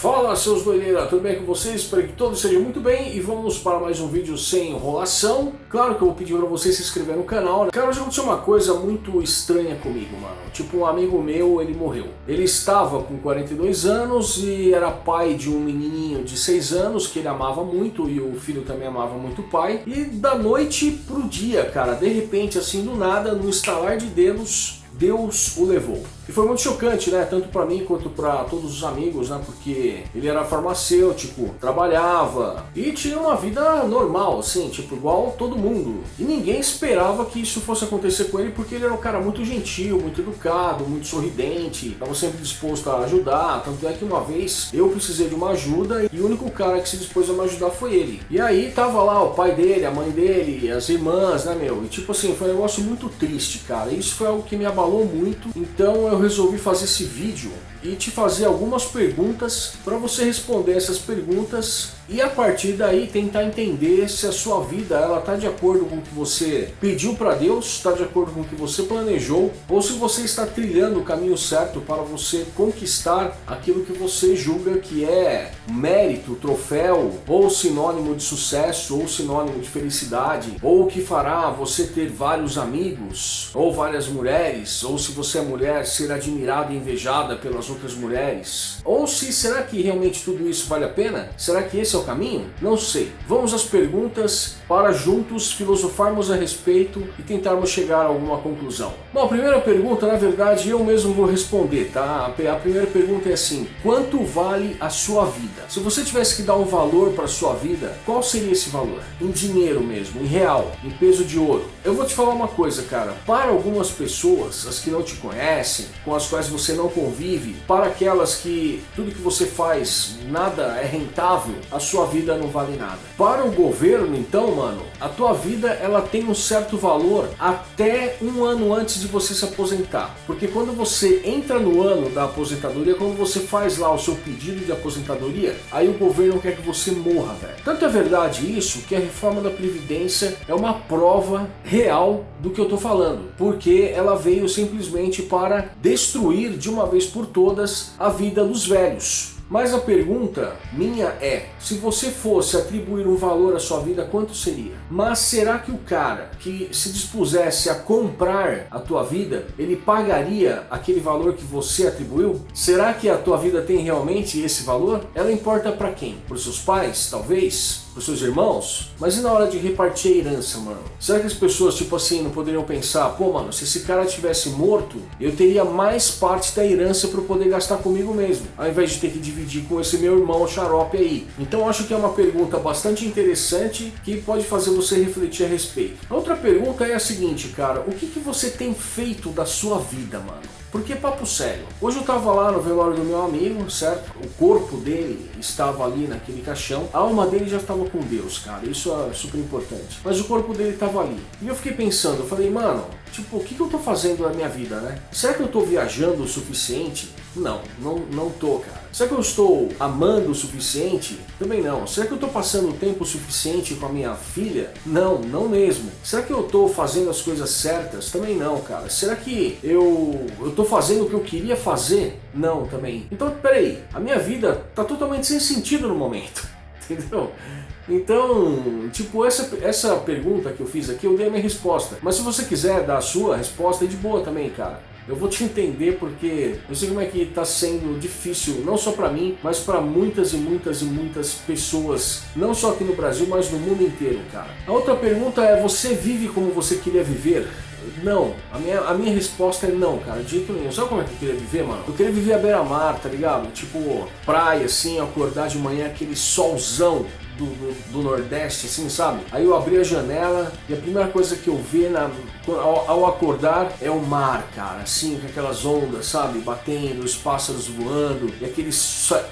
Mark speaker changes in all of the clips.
Speaker 1: Fala seus doideiras, tudo bem com vocês? Espero que todos estejam muito bem e vamos para mais um vídeo sem enrolação. Claro que eu vou pedir para você se inscrever no canal. Cara, hoje aconteceu uma coisa muito estranha comigo, mano. Tipo, um amigo meu, ele morreu. Ele estava com 42 anos e era pai de um menininho de 6 anos que ele amava muito e o filho também amava muito o pai. E da noite pro dia, cara, de repente, assim, do nada, no estalar de dedos, Deus o levou. E foi muito chocante, né? Tanto para mim quanto para todos os amigos, né? Porque ele era farmacêutico, trabalhava e tinha uma vida normal, assim, tipo, igual todo mundo. E ninguém esperava que isso fosse acontecer com ele porque ele era um cara muito gentil, muito educado, muito sorridente, estava sempre disposto a ajudar. Tanto é que uma vez eu precisei de uma ajuda e o único cara que se dispôs a me ajudar foi ele. E aí tava lá o pai dele, a mãe dele, as irmãs, né, meu? E tipo assim, foi um negócio muito triste, cara. Isso foi algo que me abalou muito. Então eu eu resolvi fazer esse vídeo e te fazer algumas perguntas para você responder essas perguntas e a partir daí tentar entender se a sua vida ela está de acordo com o que você pediu para Deus, está de acordo com o que você planejou ou se você está trilhando o caminho certo para você conquistar aquilo que você julga que é mérito, troféu ou sinônimo de sucesso ou sinônimo de felicidade ou que fará você ter vários amigos ou várias mulheres ou se você é mulher ser admirada e invejada pelas outras mulheres ou se será que realmente tudo isso vale a pena? Será que esse é o caminho? Não sei. Vamos às perguntas para juntos filosofarmos a respeito e tentarmos chegar a alguma conclusão. Bom, a primeira pergunta, na verdade, eu mesmo vou responder, tá? A primeira pergunta é assim, quanto vale a sua vida? Se você tivesse que dar um valor para a sua vida, qual seria esse valor? Em dinheiro mesmo, em real, em peso de ouro. Eu vou te falar uma coisa, cara. Para algumas pessoas, as que não te conhecem, com as quais você não convive, para aquelas que tudo que você faz, nada é rentável, a sua vida não vale nada. Para o governo, então, mano, a tua vida ela tem um certo valor até um ano antes de você se aposentar. Porque quando você entra no ano da aposentadoria, quando você faz lá o seu pedido de aposentadoria, aí o governo quer que você morra, velho. Tanto é verdade isso que a reforma da Previdência é uma prova real do que eu tô falando. Porque ela veio simplesmente para destruir de uma vez por todas a vida dos velhos. Mas a pergunta minha é, se você fosse atribuir um valor à sua vida, quanto seria? Mas será que o cara que se dispusesse a comprar a tua vida, ele pagaria aquele valor que você atribuiu? Será que a tua vida tem realmente esse valor? Ela importa para quem? Para os seus pais, talvez? Os seus irmãos? Mas e na hora de repartir a herança, mano? Será que as pessoas, tipo assim, não poderiam pensar, pô, mano, se esse cara tivesse morto, eu teria mais parte da herança para poder gastar comigo mesmo, ao invés de ter que dividir dividir com esse meu irmão xarope aí? Então acho que é uma pergunta bastante interessante que pode fazer você refletir a respeito. A outra pergunta é a seguinte, cara, o que, que você tem feito da sua vida, mano? Porque papo sério, hoje eu tava lá no velório do meu amigo, certo? O corpo dele estava ali naquele caixão, a alma dele já estava com Deus, cara, isso é super importante. Mas o corpo dele estava ali. E eu fiquei pensando, eu falei, mano, tipo, o que, que eu tô fazendo na minha vida, né? Será que eu tô viajando o suficiente? Não, não, não tô, cara. Será que eu estou amando o suficiente? Também não. Será que eu estou passando tempo suficiente com a minha filha? Não, não mesmo. Será que eu estou fazendo as coisas certas? Também não, cara. Será que eu estou fazendo o que eu queria fazer? Não, também. Então, peraí. A minha vida está totalmente sem sentido no momento. Entendeu? Então, tipo, essa, essa pergunta que eu fiz aqui, eu dei a minha resposta. Mas se você quiser dar a sua resposta, é de boa também, cara. Eu vou te entender porque eu sei como é que está sendo difícil, não só para mim, mas para muitas e muitas e muitas pessoas, não só aqui no Brasil, mas no mundo inteiro, cara. A outra pergunta é, você vive como você queria viver? Não, a minha, a minha resposta é não, cara, de jeito nenhum. Sabe como é que eu queria viver, mano? Eu queria viver à beira-mar, tá ligado? Tipo, praia, assim, acordar de manhã, aquele solzão do, do, do, Nordeste, assim, sabe? Aí eu abri a janela e a primeira coisa que eu vi na, ao, ao, acordar é o mar, cara, assim, com aquelas ondas, sabe? Batendo, os pássaros voando, e aquele,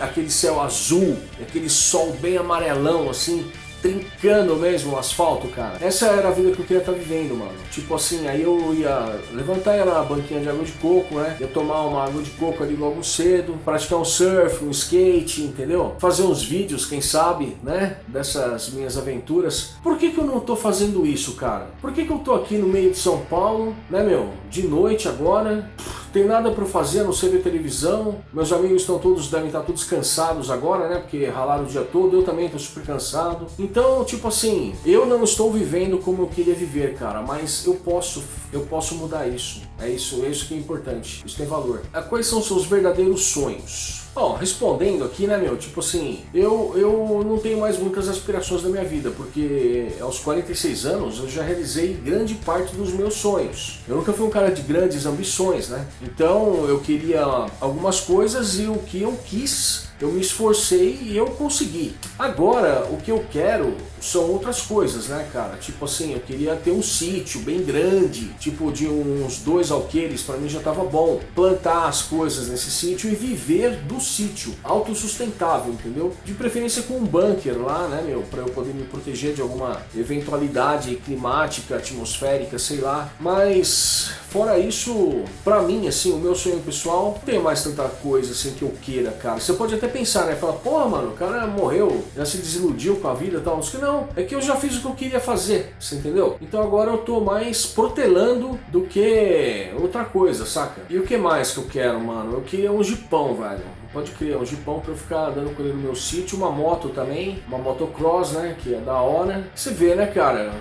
Speaker 1: aquele céu azul, e aquele sol bem amarelão, assim, trincando mesmo o asfalto, cara. Essa era a vida que eu queria estar tá vivendo, mano. Tipo assim, aí eu ia levantar na banquinha de água de coco, né? Ia tomar uma água de coco ali logo cedo, praticar um surf, um skate, entendeu? Fazer uns vídeos, quem sabe, né? Dessas minhas aventuras. Por que que eu não tô fazendo isso, cara? Por que que eu tô aqui no meio de São Paulo, né, meu? De noite agora... Pff, tem nada para fazer não ser ver televisão. Meus amigos estão todos, devem estar todos cansados agora, né? Porque ralaram o dia todo, eu também estou super cansado. Então, tipo assim, eu não estou vivendo como eu queria viver, cara, mas eu posso, eu posso mudar isso. É isso, é isso que é importante. Isso tem valor. Ah, quais são seus verdadeiros sonhos? Bom, respondendo aqui, né, meu, tipo assim, eu, eu não tenho mais muitas aspirações na minha vida, porque aos 46 anos eu já realizei grande parte dos meus sonhos. Eu nunca fui um cara de grandes ambições, né? Então eu queria algumas coisas e o que eu quis eu me esforcei e eu consegui. Agora, o que eu quero são outras coisas, né, cara? Tipo assim, eu queria ter um sítio bem grande, tipo de uns dois alqueires, para mim já tava bom. Plantar as coisas nesse sítio e viver do sítio, autossustentável, entendeu? De preferência com um bunker lá, né, meu, para eu poder me proteger de alguma eventualidade climática, atmosférica, sei lá. Mas fora isso, para mim, assim, o meu sonho pessoal, não tem mais tanta coisa assim que eu queira, cara. Você pode até pensar, né? Falar, porra, mano, o cara morreu, já se desiludiu com a vida e tal. Não, não, é que eu já fiz o que eu queria fazer, você entendeu? Então agora eu tô mais protelando do que outra coisa, saca? E o que mais que eu quero, mano? Eu queria um jipão, velho. Pode criar um jipão pra eu ficar dando com ele no meu sítio, uma moto também, uma motocross, né, que é da hora. Você vê, né, cara,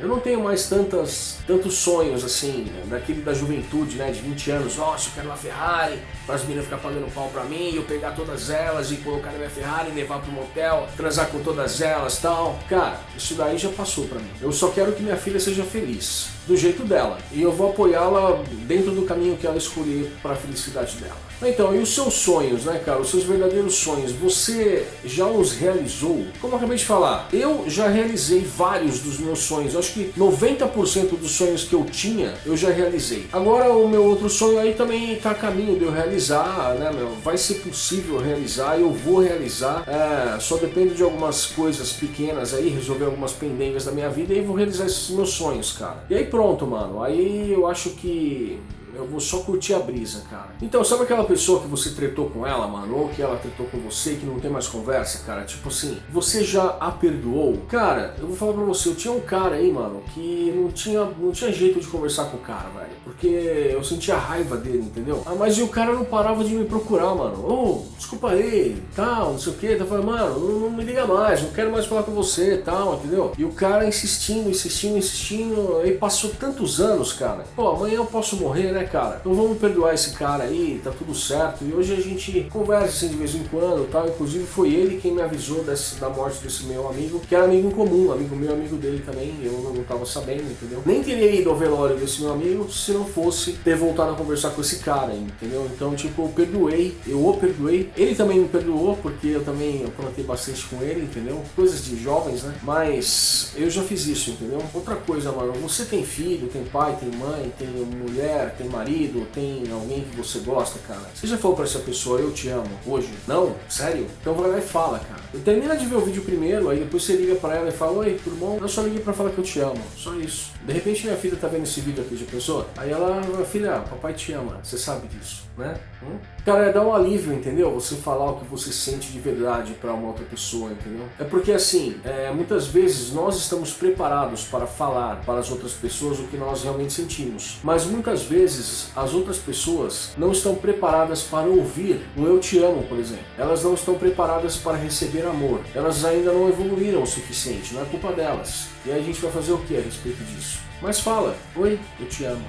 Speaker 1: eu não tenho mais tantas, tantos sonhos assim, daquele da juventude, né, de 20 anos, nossa, eu quero uma Ferrari, para as meninas ficar pagando pau pra mim, eu pegar todas elas e colocar na minha Ferrari, levar pro motel, transar com todas elas tal. Cara, isso daí já passou pra mim. Eu só quero que minha filha seja feliz, do jeito dela, e eu vou apoiá-la dentro do caminho que ela escolher para a felicidade dela. Então, e os seus sonhos, né, cara? Os seus verdadeiros sonhos, você já os realizou? Como eu acabei de falar, eu já realizei vários dos meus sonhos. Eu acho que 90% dos sonhos que eu tinha, eu já realizei. Agora, o meu outro sonho aí também está a caminho de eu realizar, né, meu? Vai ser possível realizar, eu vou realizar. É, só depende de algumas coisas pequenas aí, resolver algumas pendengas da minha vida e vou realizar esses meus sonhos, cara. E aí pronto, mano. Aí eu acho que eu vou só curtir a brisa, cara. Então, sabe aquela pessoa que você tretou com ela, mano? Ou que ela tretou com você e que não tem mais conversa, cara? Tipo assim, você já a perdoou? Cara, eu vou falar pra você, eu tinha um cara aí, mano, que não tinha, não tinha jeito de conversar com o cara, velho. Porque eu sentia raiva dele, entendeu? Ah, mas e o cara não parava de me procurar, mano. Ô, oh, desculpa aí, tal, não sei o que. Tá falando, mano, não, não, me liga mais, não quero mais falar com você, tal, entendeu? E o cara insistindo, insistindo, insistindo. Aí passou tantos anos, cara. Pô, amanhã eu posso morrer, né? Cara? Então vamos perdoar esse cara aí, tá tudo certo. E hoje a gente conversa assim de vez em quando tal. Inclusive foi ele quem me avisou desse, da morte desse meu amigo, que era amigo em comum, amigo meu, amigo dele também. Eu não, tava sabendo, entendeu? Nem teria ido ao velório desse meu amigo se não fosse ter voltado a conversar com esse cara, entendeu? Então, tipo, eu perdoei, eu o perdoei. Ele também me perdoou, porque eu também aprontei bastante com ele, entendeu? Coisas de jovens, né? Mas eu já fiz isso, entendeu? Outra coisa, mano, você tem filho, tem pai, tem mãe, tem mulher, tem marido tem alguém que você gosta, cara, você já falou pra essa pessoa, eu te amo, hoje? Não? Sério? Então vai lá e fala, cara. Termina de ver o vídeo primeiro, aí depois você liga pra ela e fala, oi, tudo bom? Eu só liguei pra falar que eu te amo, só isso. De repente minha filha tá vendo esse vídeo aqui de pessoa, aí ela, filha, papai te ama, você sabe disso, né? Hum? Cara, é dar um alívio, entendeu? Você falar o que você sente de verdade pra uma outra pessoa, entendeu? É porque assim, é, muitas vezes nós estamos preparados para falar para as outras pessoas o que nós realmente sentimos, mas muitas vezes as outras pessoas não estão preparadas para ouvir um eu te amo, por exemplo. Elas não estão preparadas para receber amor. Elas ainda não evoluíram o suficiente, não é culpa delas. E aí a gente vai fazer o que a respeito disso? Mas fala, oi, eu te amo.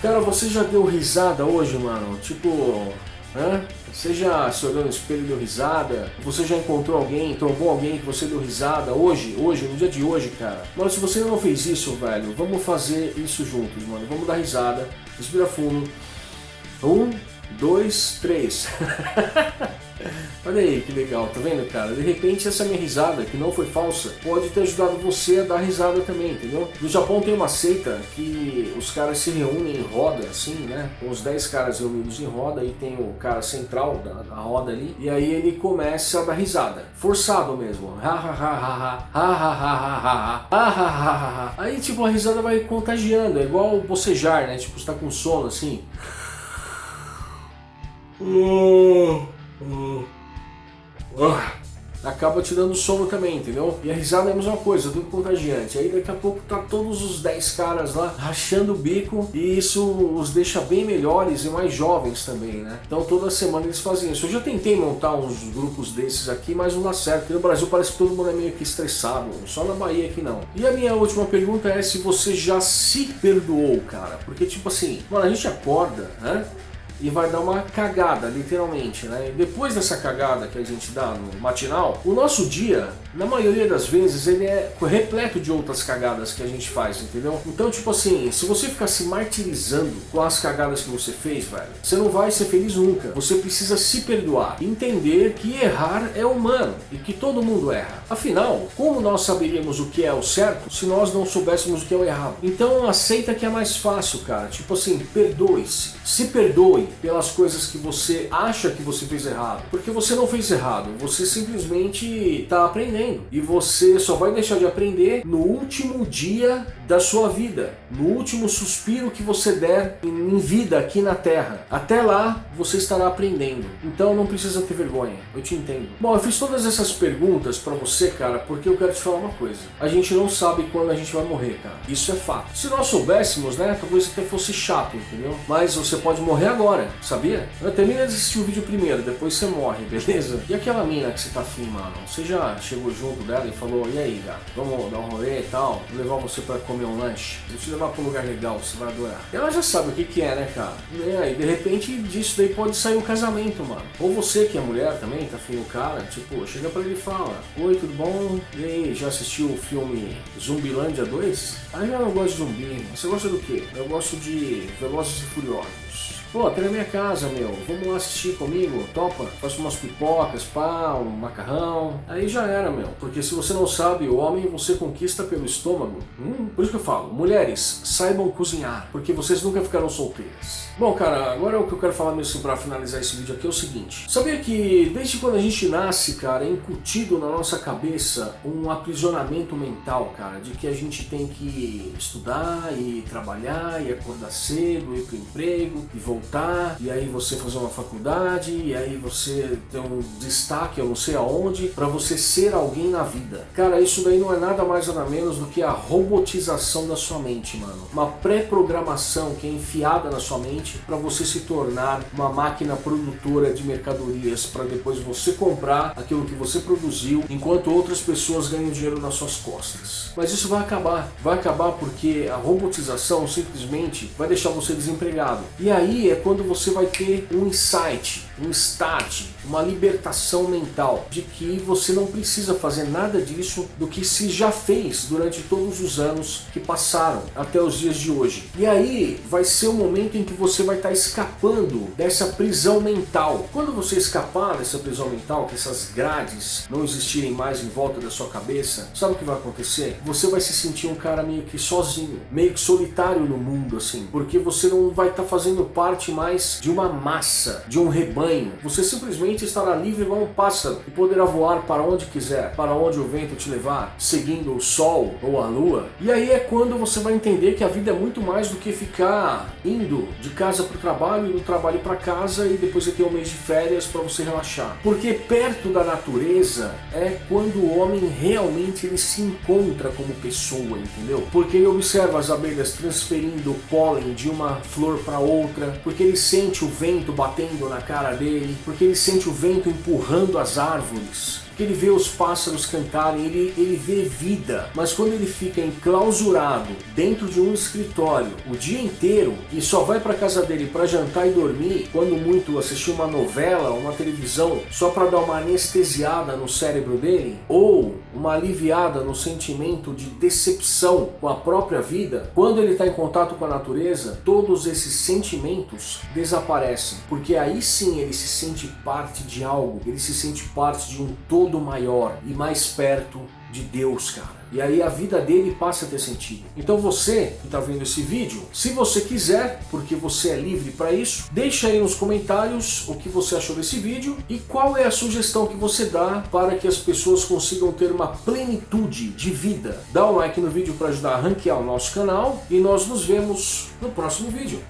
Speaker 1: Cara, você já deu risada hoje, mano? Tipo, Hã? Você já se olhou no espelho e deu risada? Você já encontrou alguém, trombou alguém que você deu risada hoje, hoje, no dia de hoje, cara? Mano, se você não fez isso, velho, vamos fazer isso juntos, mano. Vamos dar risada, respira fundo. Um, dois, três. Olha aí que legal, tá vendo, cara? De repente essa minha risada, que não foi falsa, pode ter ajudado você a dar risada também, entendeu? No Japão tem uma seita que os caras se reúnem em roda, assim, né? Com os 10 caras reunidos em roda e tem o cara central da, da roda ali, e aí ele começa a dar risada. Forçado mesmo. Aí tipo a risada vai contagiando, é igual bocejar, né? Tipo, você tá com sono assim. Acaba te dando sono também, entendeu? E a risada é a mesma coisa, tudo contagiante. Aí daqui a pouco tá todos os 10 caras lá rachando o bico e isso os deixa bem melhores e mais jovens também, né? Então toda semana eles fazem isso. Eu já tentei montar uns grupos desses aqui, mas não dá certo. Porque no Brasil parece que todo mundo é meio que estressado, só na Bahia que não. E a minha última pergunta é se você já se perdoou, cara. Porque tipo assim, mano, a gente acorda, né? E vai dar uma cagada, literalmente, né? Depois dessa cagada que a gente dá no matinal, o nosso dia, na maioria das vezes, ele é repleto de outras cagadas que a gente faz, entendeu? Então, tipo assim, se você ficar se martirizando com as cagadas que você fez, velho, você não vai ser feliz nunca. Você precisa se perdoar, entender que errar é humano e que todo mundo erra. Afinal, como nós saberíamos o que é o certo se nós não soubéssemos o que é o errado? Então, aceita que é mais fácil, cara. Tipo assim, perdoe-se. Se perdoe pelas coisas que você acha que você fez errado. Porque você não fez errado, você simplesmente está aprendendo. E você só vai deixar de aprender no último dia da sua vida, no último suspiro que você der em vida aqui na Terra. Até lá, você estará aprendendo. Então não precisa ter vergonha, eu te entendo. Bom, eu fiz todas essas perguntas para você, cara, porque eu quero te falar uma coisa. A gente não sabe quando a gente vai morrer, cara. Isso é fato. Se nós soubéssemos, né, talvez até fosse chato, entendeu? Mas você pode morrer agora, sabia? Termina de assistir o vídeo primeiro, depois você morre, beleza? E aquela mina que você tá afim, mano? Você já chegou junto dela e falou, e aí, gato? Vamos dar um rolê e tal? Vou levar você pra comer um lanche? Vou te levar pra um lugar legal, você vai adorar. Ela já sabe o que que é, né, cara? E aí, de repente, disso daí pode sair um casamento, mano. Ou você, que é mulher também, tá afim do cara, tipo, chega pra ele e fala, oi, tudo bom? E aí, já assistiu o filme Zumbilândia 2? Ah, eu não gosto de zumbi. Você gosta do quê? Eu gosto de Velozes e Furiosos. Pô, até na minha casa, meu. Vamos lá assistir comigo? Topa? Faço umas pipocas, pá, um macarrão. Aí já era, meu. Porque se você não sabe, o homem você conquista pelo estômago. Hum, por isso que eu falo, mulheres, saibam cozinhar, porque vocês nunca ficaram solteiras. Bom, cara, agora o que eu quero falar mesmo pra finalizar esse vídeo aqui é o seguinte. Sabia que desde quando a gente nasce, cara, é incutido na nossa cabeça um aprisionamento mental, cara, de que a gente tem que estudar e trabalhar e acordar cedo, ir pro emprego e voltar e aí você fazer uma faculdade, e aí você ter um destaque, eu não sei aonde, para você ser alguém na vida. Cara, isso daí não é nada mais nada menos do que a robotização da sua mente, mano. Uma pré-programação que é enfiada na sua mente para você se tornar uma máquina produtora de mercadorias para depois você comprar aquilo que você produziu, enquanto outras pessoas ganham dinheiro nas suas costas. Mas isso vai acabar. Vai acabar porque a robotização simplesmente vai deixar você desempregado. E aí é quando você vai ter um insight, um start, uma libertação mental de que você não precisa fazer nada disso do que se já fez durante todos os anos que passaram até os dias de hoje. E aí vai ser o momento em que você vai estar escapando dessa prisão mental. Quando você escapar dessa prisão mental, que essas grades não existirem mais em volta da sua cabeça, sabe o que vai acontecer? Você vai se sentir um cara meio que sozinho, meio que solitário no mundo, assim, porque você não vai estar fazendo parte mais de uma massa, de um rebanho. Você simplesmente estará livre igual um pássaro e poderá voar para onde quiser, para onde o vento te levar, seguindo o sol ou a lua. E aí é quando você vai entender que a vida é muito mais do que ficar indo de casa para o trabalho e do trabalho para casa e depois você ter um mês de férias para você relaxar. Porque perto da natureza é quando o homem realmente ele se encontra como pessoa, entendeu? Porque ele observa as abelhas transferindo pólen de uma flor para outra, porque ele sente o vento batendo na cara dele, porque ele sente o vento empurrando as árvores, ele vê os pássaros cantarem, ele, ele vê vida. Mas quando ele fica enclausurado dentro de um escritório o dia inteiro e só vai para casa dele para jantar e dormir, quando muito assistir uma novela, uma televisão, só para dar uma anestesiada no cérebro dele, ou uma aliviada no sentimento de decepção com a própria vida, quando ele está em contato com a natureza, todos esses sentimentos desaparecem, porque aí sim ele se sente parte de algo, ele se sente parte de um todo todo maior e mais perto de Deus, cara. E aí a vida dele passa a ter sentido. Então você que está vendo esse vídeo, se você quiser, porque você é livre para isso, deixa aí nos comentários o que você achou desse vídeo e qual é a sugestão que você dá para que as pessoas consigam ter uma plenitude de vida. Dá um like no vídeo para ajudar a ranquear o nosso canal e nós nos vemos no próximo vídeo.